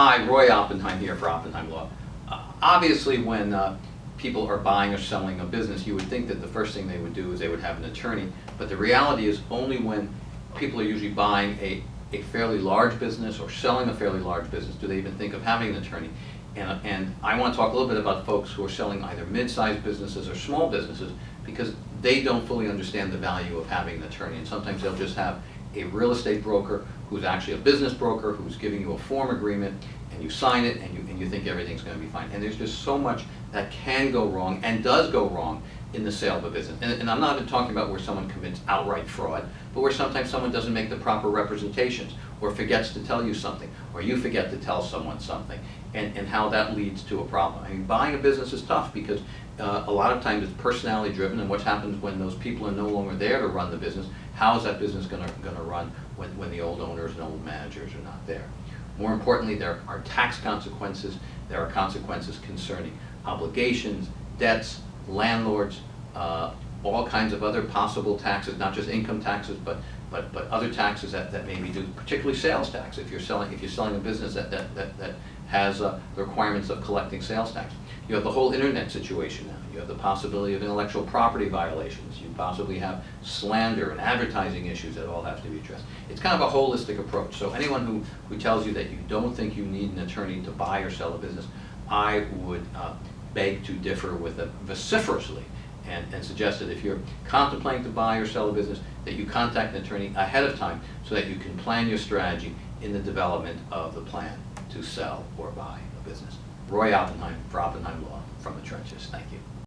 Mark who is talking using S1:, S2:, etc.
S1: Hi, Roy Oppenheim here for Oppenheim Law. Uh, Obviously, when uh, people are buying or selling a business, you would think that the first thing they would do is they would have an attorney. But the reality is only when people are usually buying a, a fairly large business or selling a fairly large business do they even think of having an attorney. And, and I want to talk a little bit about folks who are selling either mid-sized businesses or small businesses because they don't fully understand the value of having an attorney. And sometimes they'll just have a real estate broker who's actually a business broker who's giving you a form agreement and you sign it and you, and you think everything's going to be fine. And there's just so much that can go wrong and does go wrong in the sale of a business. And, and I'm not talking about where someone commits outright fraud, but where sometimes someone doesn't make the proper representations or forgets to tell you something or you forget to tell someone something and, and how that leads to a problem. I mean, buying a business is tough because uh, a lot of times it's personality driven and what happens when those people are no longer there to run the business, how is that business going to run when, when the old owners and old managers are not there? More importantly, there are tax consequences, there are consequences concerning obligations, debts, landlords, uh, all kinds of other possible taxes, not just income taxes, but but but other taxes that, that may be due, particularly sales tax. If you're selling if you're selling a business that that that, that has uh, the requirements of collecting sales tax. You have the whole internet situation now. You have the possibility of intellectual property violations. You possibly have slander and advertising issues that all have to be addressed. It's kind of a holistic approach. So anyone who, who tells you that you don't think you need an attorney to buy or sell a business, I would uh, beg to differ with them vociferously and, and suggest that if you're contemplating to buy or sell a business, that you contact an attorney ahead of time so that you can plan your strategy in the development of the plan to sell or buy a business. Roy Oppenheim for Oppenheim Law from the trenches. Thank you.